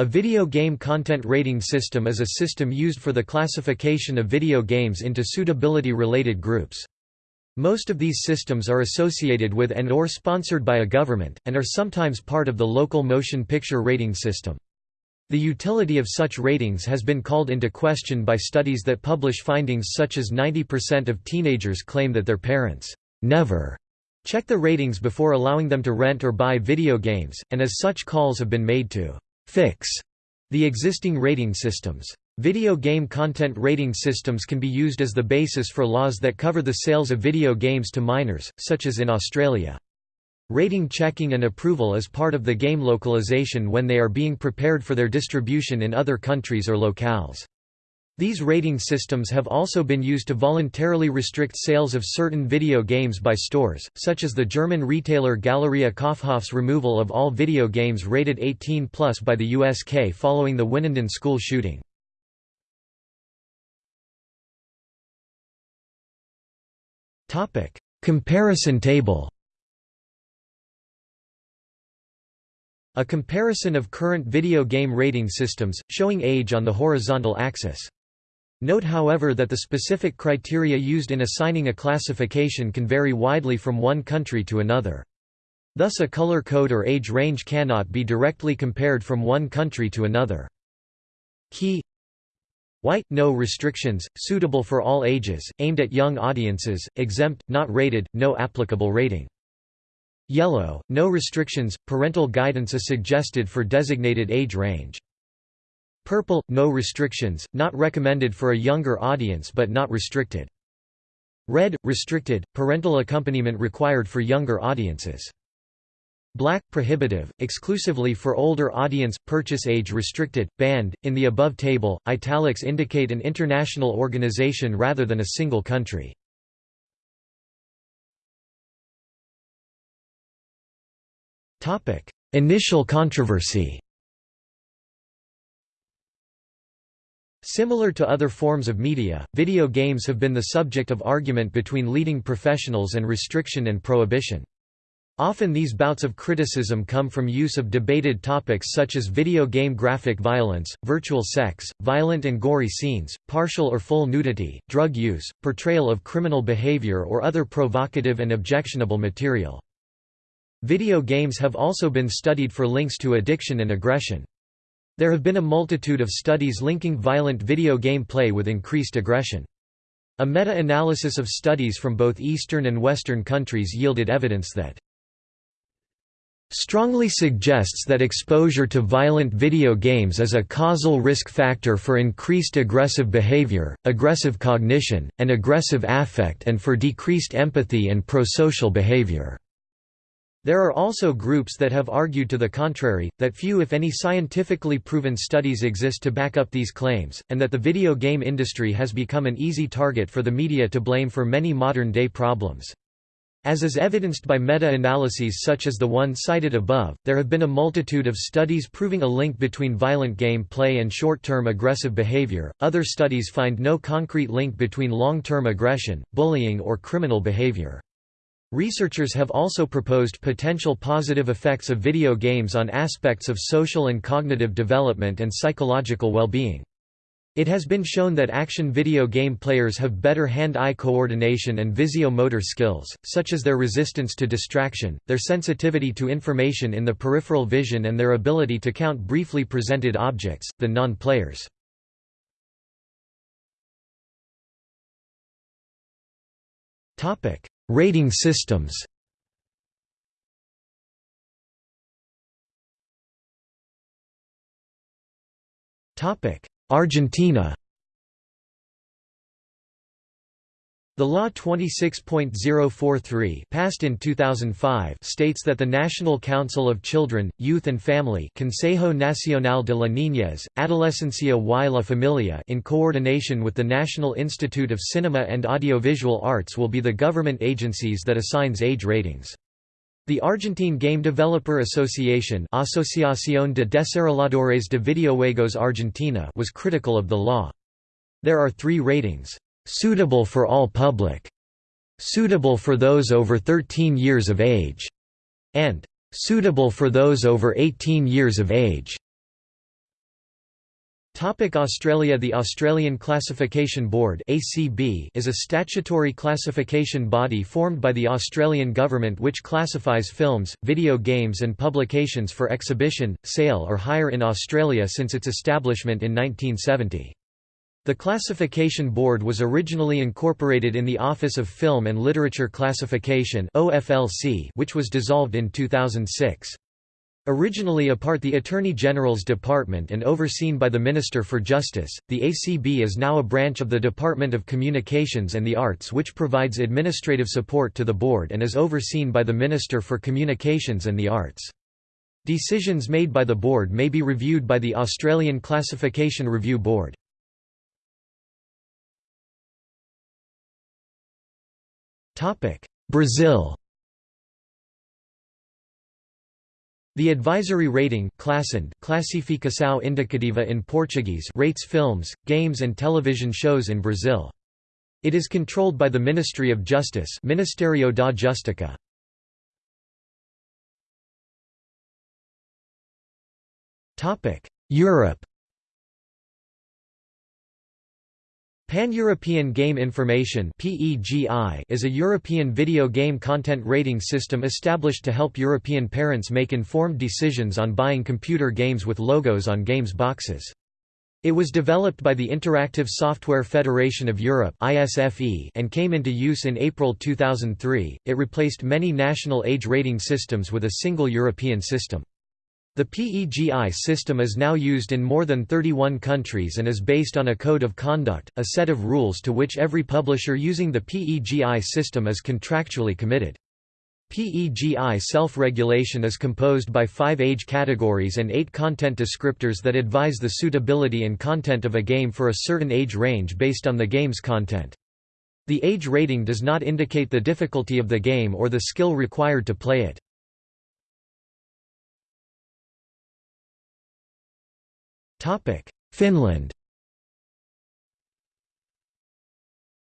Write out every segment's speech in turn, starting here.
A video game content rating system is a system used for the classification of video games into suitability-related groups. Most of these systems are associated with and or sponsored by a government, and are sometimes part of the local motion picture rating system. The utility of such ratings has been called into question by studies that publish findings such as 90% of teenagers claim that their parents never check the ratings before allowing them to rent or buy video games, and as such calls have been made to fix the existing rating systems. Video game content rating systems can be used as the basis for laws that cover the sales of video games to minors, such as in Australia. Rating checking and approval is part of the game localization when they are being prepared for their distribution in other countries or locales. These rating systems have also been used to voluntarily restrict sales of certain video games by stores, such as the German retailer Galeria Kaufhof's removal of all video games rated 18+ by the USK following the Winnenden school shooting. Comparison table A comparison of current video game rating systems, showing age on the horizontal axis. Note however that the specific criteria used in assigning a classification can vary widely from one country to another. Thus a color code or age range cannot be directly compared from one country to another. Key White – no restrictions, suitable for all ages, aimed at young audiences, exempt, not rated, no applicable rating. Yellow – no restrictions, parental guidance is suggested for designated age range. Purple – no restrictions, not recommended for a younger audience but not restricted. Red – restricted, parental accompaniment required for younger audiences. Black – prohibitive, exclusively for older audience, purchase age restricted, banned. In the above table, italics indicate an international organization rather than a single country. Initial controversy Similar to other forms of media, video games have been the subject of argument between leading professionals and restriction and prohibition. Often these bouts of criticism come from use of debated topics such as video game graphic violence, virtual sex, violent and gory scenes, partial or full nudity, drug use, portrayal of criminal behavior or other provocative and objectionable material. Video games have also been studied for links to addiction and aggression. There have been a multitude of studies linking violent video game play with increased aggression. A meta-analysis of studies from both Eastern and Western countries yielded evidence that strongly suggests that exposure to violent video games is a causal risk factor for increased aggressive behavior, aggressive cognition, and aggressive affect and for decreased empathy and prosocial behavior. There are also groups that have argued to the contrary, that few if any scientifically proven studies exist to back up these claims, and that the video game industry has become an easy target for the media to blame for many modern-day problems. As is evidenced by meta-analyses such as the one cited above, there have been a multitude of studies proving a link between violent game play and short-term aggressive behavior. Other studies find no concrete link between long-term aggression, bullying or criminal behavior. Researchers have also proposed potential positive effects of video games on aspects of social and cognitive development and psychological well-being. It has been shown that action video game players have better hand-eye coordination and visio-motor skills, such as their resistance to distraction, their sensitivity to information in the peripheral vision and their ability to count briefly presented objects, than non-players. Rating systems. Argentina The Law 26.043 passed in 2005 states that the National Council of Children, Youth and Family Consejo Nacional de la Niñez, Adolescencia y la Familia in coordination with the National Institute of Cinema and Audiovisual Arts will be the government agencies that assigns age ratings. The Argentine Game Developer Association Asociación de Desarrolladores de Videojuegos Argentina was critical of the law. There are three ratings suitable for all public, suitable for those over 13 years of age, and suitable for those over 18 years of age. Australia The Australian Classification Board is a statutory classification body formed by the Australian Government which classifies films, video games and publications for exhibition, sale or hire in Australia since its establishment in 1970. The Classification Board was originally incorporated in the Office of Film and Literature Classification which was dissolved in 2006. Originally a part the Attorney General's Department and overseen by the Minister for Justice, the ACB is now a branch of the Department of Communications and the Arts which provides administrative support to the board and is overseen by the Minister for Communications and the Arts. Decisions made by the board may be reviewed by the Australian Classification Review Board. Brazil The advisory rating Classificação Indicativa in Portuguese rates films, games and television shows in Brazil. It is controlled by the Ministry of Justice Ministério da Justiça. Europe Pan-European Game Information is a European video game content rating system established to help European parents make informed decisions on buying computer games with logos on games boxes. It was developed by the Interactive Software Federation of Europe and came into use in April 2003. It replaced many national age rating systems with a single European system. The PEGI system is now used in more than 31 countries and is based on a code of conduct, a set of rules to which every publisher using the PEGI system is contractually committed. PEGI self-regulation is composed by five age categories and eight content descriptors that advise the suitability and content of a game for a certain age range based on the game's content. The age rating does not indicate the difficulty of the game or the skill required to play it. Finland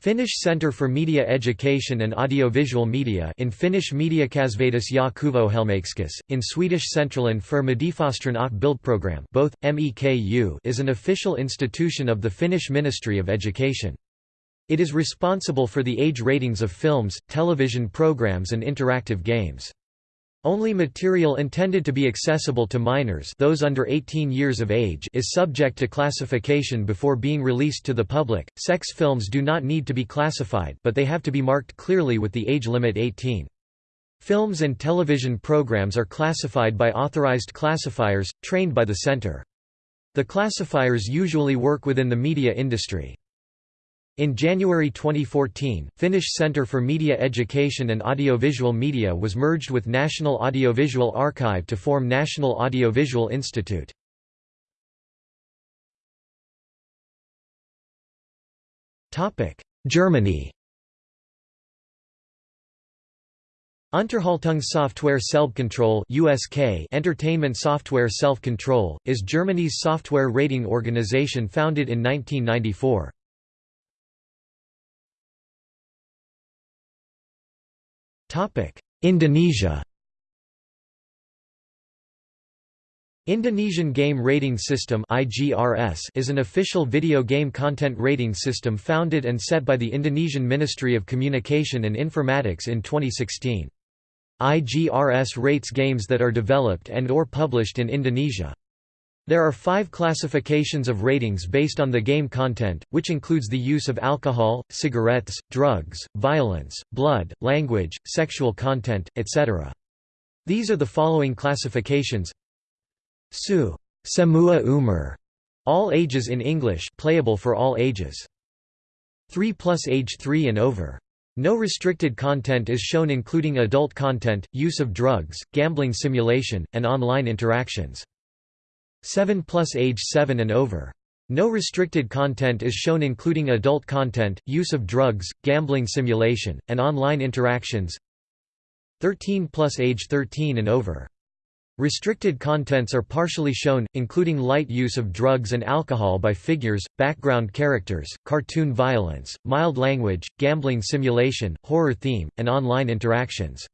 Finnish Centre for Media Education and Audiovisual Media in Finnish Mediakasvatus ja Kuvohelmeikskus, in Swedish Centralen för Mediefostran och Bildprogram both, MEKU is an official institution of the Finnish Ministry of Education. It is responsible for the age ratings of films, television programs and interactive games. Only material intended to be accessible to minors those under 18 years of age is subject to classification before being released to the public. Sex films do not need to be classified but they have to be marked clearly with the age limit 18. Films and television programs are classified by authorized classifiers, trained by the center. The classifiers usually work within the media industry. In January 2014, Finnish Centre for Media Education and Audiovisual Media was merged with National Audiovisual Archive to form National Audiovisual Institute. Germany Unterhaltung Software Selbstkontrolle USK Entertainment Software Self-Control, is Germany's software rating organization founded in 1994. Indonesia Indonesian Game Rating System (IGRS) is an official video game content rating system founded and set by the Indonesian Ministry of Communication and Informatics in 2016. IGRS rates games that are developed and or published in Indonesia. There are five classifications of ratings based on the game content, which includes the use of alcohol, cigarettes, drugs, violence, blood, language, sexual content, etc. These are the following classifications Su Semua Umur, all ages in English playable for all ages. 3 plus age 3 and over. No restricted content is shown including adult content, use of drugs, gambling simulation, and online interactions. 7 plus age 7 and over. No restricted content is shown including adult content, use of drugs, gambling simulation, and online interactions 13 plus age 13 and over. Restricted contents are partially shown, including light use of drugs and alcohol by figures, background characters, cartoon violence, mild language, gambling simulation, horror theme, and online interactions.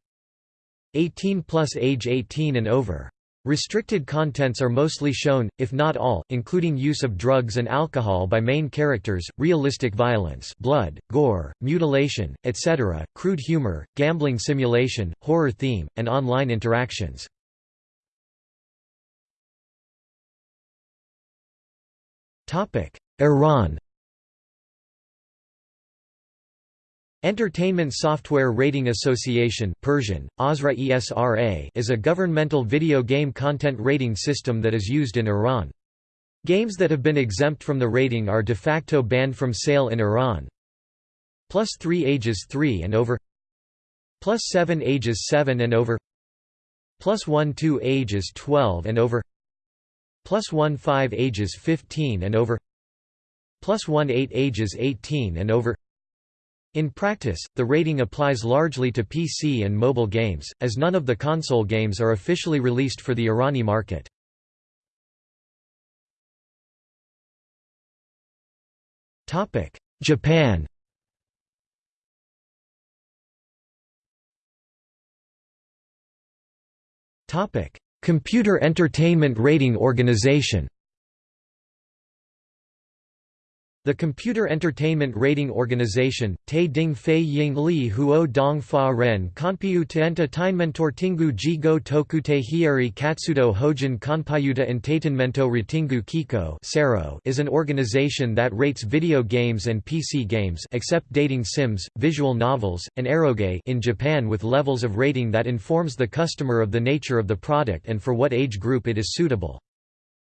18 plus age 18 and over. Restricted contents are mostly shown, if not all, including use of drugs and alcohol by main characters, realistic violence blood, gore, mutilation, etc., crude humor, gambling simulation, horror theme, and online interactions. Iran Entertainment Software Rating Association Persian, Asra is a governmental video game content rating system that is used in Iran. Games that have been exempt from the rating are de facto banned from sale in Iran. Plus 3 ages 3 and over. Plus 7 ages 7 and over. Plus 1 2 ages 12 and over. Plus 1 5 ages 15 and over. Plus 1 8 ages 18 and over in practice, the rating applies largely to PC and mobile games, as none of the console games are officially released for the Irani market. Japan Computer Entertainment Rating Organization The Computer Entertainment Rating Organization, Te Ding Fei Ying Li Huo Dong Fa Ren Kanpiu Teenta Tainmentor Tingu Jigo Tokute Hieri Katsudo Hojin Kanpayuta Entertainmento Ratingu Kiko is an organization that rates video games and PC games except dating sims, visual novels, and eroge in Japan with levels of rating that informs the customer of the nature of the product and for what age group it is suitable.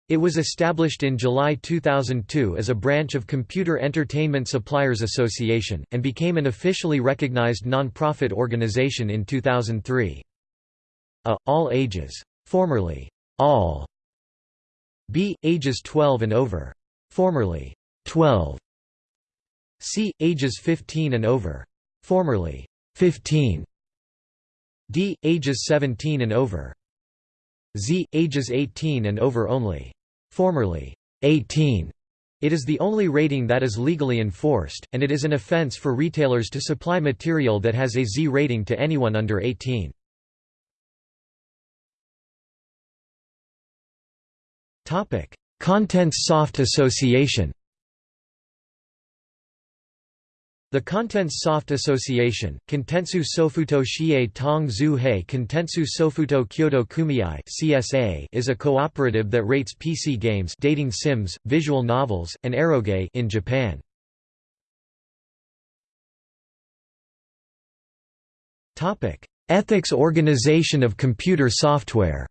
It was established in July 2002 as a branch of Computer Entertainment Suppliers Association, and became an officially recognized non-profit organization in 2003. A. All ages. Formerly, all. B. Ages 12 and over. Formerly, 12. C. Ages 15 and over. Formerly, 15. D. Ages 17 and over. Z, ages 18 and over only. Formerly, 18. It is the only rating that is legally enforced, and it is an offense for retailers to supply material that has a Z rating to anyone under 18. Contents Soft Association The Contents Soft Association, Kontensu Sofuto Shie Tong Zu Hei Kontensu Sofuto Kyoto Kumiai CSA is a cooperative that rates PC games dating sims, visual novels, and eroge in Japan. Ethics Organization of Computer Software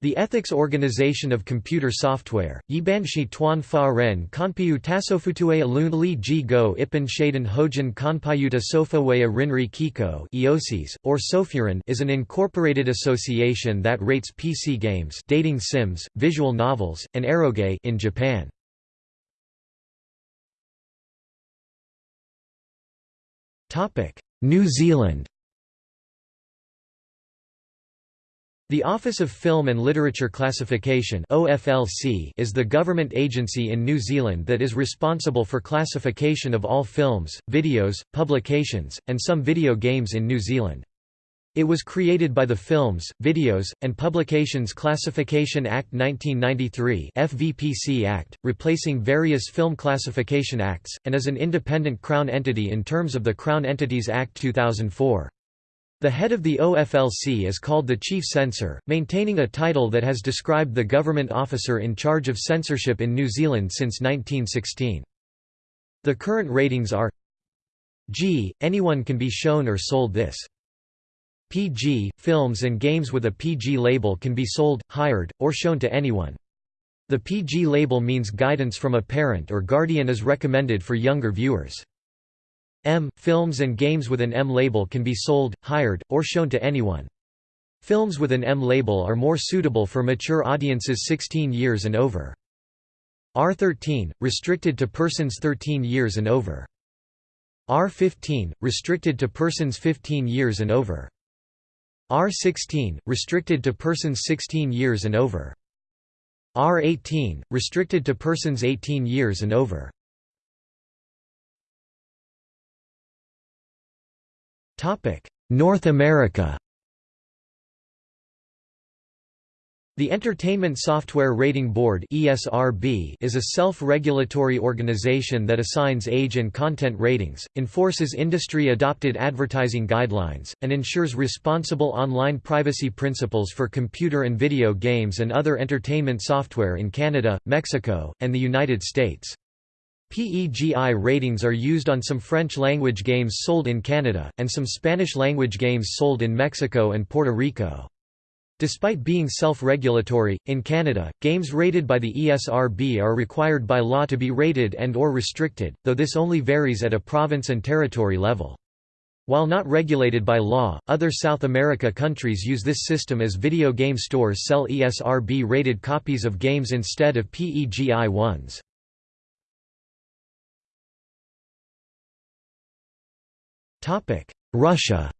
The Ethics Organization of Computer Software, Yibanshi Tuan Fa Ren Kanpiu Tasofutue Alun Li Ji Go Shaden Hojin Kanpayuta Sofawaya Rinri Kiko EOSIS, or Sofuran is an incorporated association that rates PC games dating sims, visual novels, and eroge in Japan. New Zealand The Office of Film and Literature Classification is the government agency in New Zealand that is responsible for classification of all films, videos, publications, and some video games in New Zealand. It was created by the Films, Videos, and Publications Classification Act 1993 FVPC Act, replacing various film classification acts, and is an independent Crown entity in terms of the Crown Entities Act 2004. The head of the OFLC is called the Chief Censor, maintaining a title that has described the government officer in charge of censorship in New Zealand since 1916. The current ratings are G. Anyone can be shown or sold this. PG. Films and games with a PG label can be sold, hired, or shown to anyone. The PG label means guidance from a parent or guardian is recommended for younger viewers. M. Films and games with an M label can be sold, hired, or shown to anyone. Films with an M label are more suitable for mature audiences 16 years and over. R13, restricted to persons 13 years and over. R15, restricted to persons 15 years and over. R16, restricted to persons 16 years and over. R18, restricted to persons 18 years and over. North America The Entertainment Software Rating Board (ESRB) is a self-regulatory organization that assigns age and content ratings, enforces industry-adopted advertising guidelines, and ensures responsible online privacy principles for computer and video games and other entertainment software in Canada, Mexico, and the United States. PEGI ratings are used on some French-language games sold in Canada, and some Spanish-language games sold in Mexico and Puerto Rico. Despite being self-regulatory, in Canada, games rated by the ESRB are required by law to be rated and or restricted, though this only varies at a province and territory level. While not regulated by law, other South America countries use this system as video game stores sell ESRB-rated copies of games instead of PEGI ones. Russia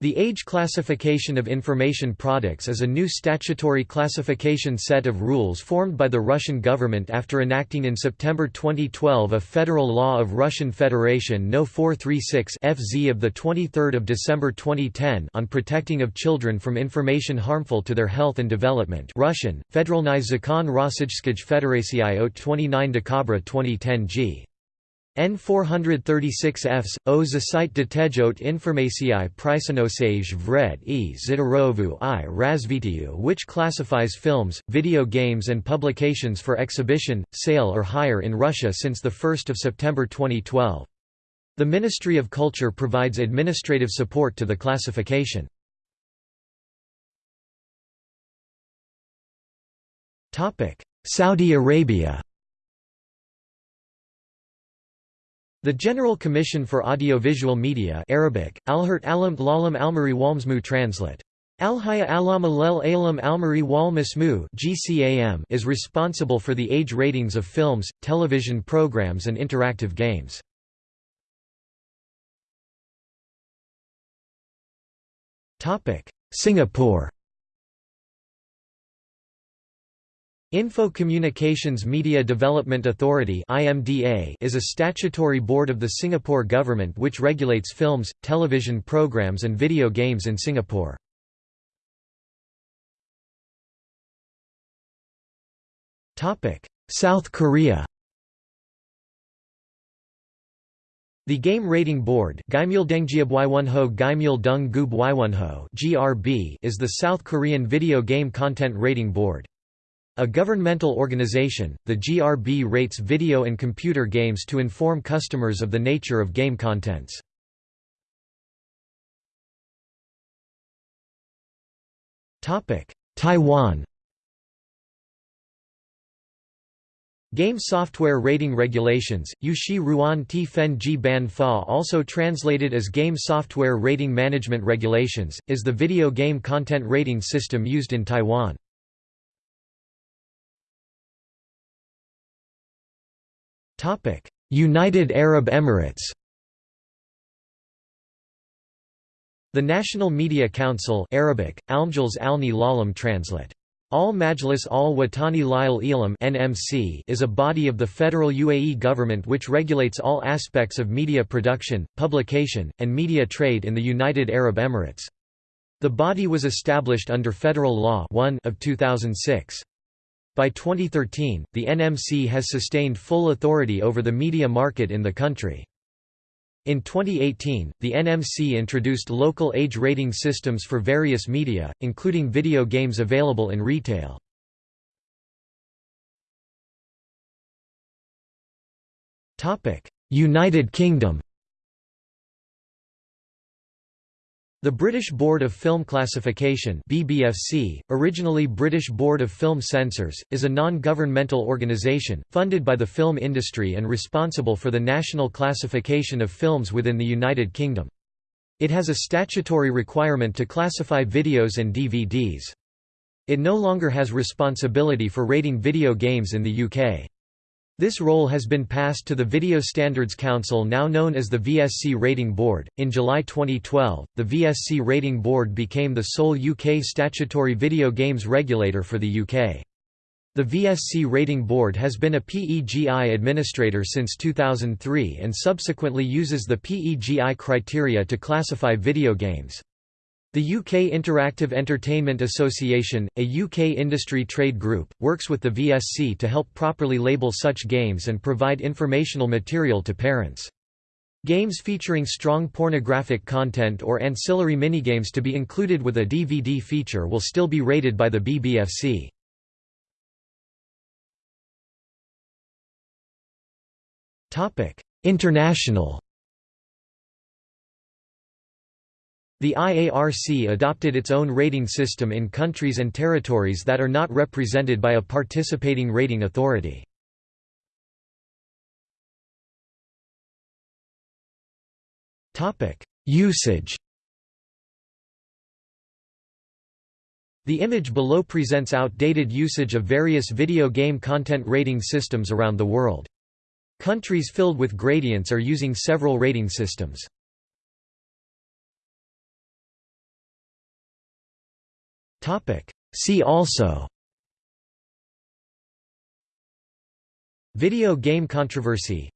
The Age Classification of Information Products is a new statutory classification set of rules formed by the Russian government after enacting in September 2012 a federal law of Russian Federation No. 436 FZ of the 23 December 2010 on protecting of children from information harmful to their health and development Russian, Federalny Zakon Rossijskij Federacii от 29 Decabra 2010 g. N436Fs, o zasite detejote informacii prisonosage vred e zidorovu i razvitiu which classifies films, video games and publications for exhibition, sale or hire in Russia since 1 September 2012. The Ministry of Culture provides administrative support to the classification. Saudi Arabia The General Commission for Audiovisual Media Arabic, Alhert Alam Lalam Almari Walmsmu translate. Alhaya Alam Alel Alam Almari GCAM is responsible for the age ratings of films, television programs and interactive games. Singapore Info Communications Media Development Authority is a statutory board of the Singapore government which regulates films, television programs and video games in Singapore. South Korea The Game Rating Board GRB is the South Korean video game content rating board. A governmental organization, the GRB rates video and computer games to inform customers of the nature of game contents. Taiwan Game Software Rating Regulations, Yushi Ruan Ti Fen Ji Ban Fa also translated as Game Software Rating Management Regulations, is the video game content rating system used in Taiwan. United Arab Emirates The National Media Council Arabic, Alni Lalam translate. Al Majlis al Watani Lil Elam (NMC) is a body of the federal UAE government which regulates all aspects of media production, publication, and media trade in the United Arab Emirates. The body was established under Federal Law 1 of 2006. By 2013, the NMC has sustained full authority over the media market in the country. In 2018, the NMC introduced local age rating systems for various media, including video games available in retail. United Kingdom The British Board of Film Classification BBFC, originally British Board of Film Censors, is a non-governmental organisation, funded by the film industry and responsible for the national classification of films within the United Kingdom. It has a statutory requirement to classify videos and DVDs. It no longer has responsibility for rating video games in the UK. This role has been passed to the Video Standards Council now known as the VSC Rating Board. In July 2012, the VSC Rating Board became the sole UK statutory video games regulator for the UK. The VSC Rating Board has been a PEGI administrator since 2003 and subsequently uses the PEGI criteria to classify video games. The UK Interactive Entertainment Association, a UK industry trade group, works with the VSC to help properly label such games and provide informational material to parents. Games featuring strong pornographic content or ancillary minigames to be included with a DVD feature will still be rated by the BBFC. International The IARC adopted its own rating system in countries and territories that are not represented by a participating rating authority. Usage The image below presents outdated usage of various video game content rating systems around the world. Countries filled with gradients are using several rating systems. See also. Video game controversy.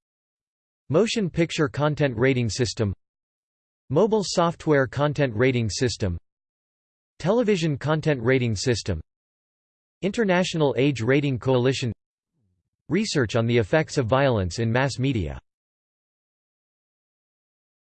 Motion picture content rating system. Mobile software content rating system. Television content rating system. International Age Rating Coalition. Research on the effects of violence in mass media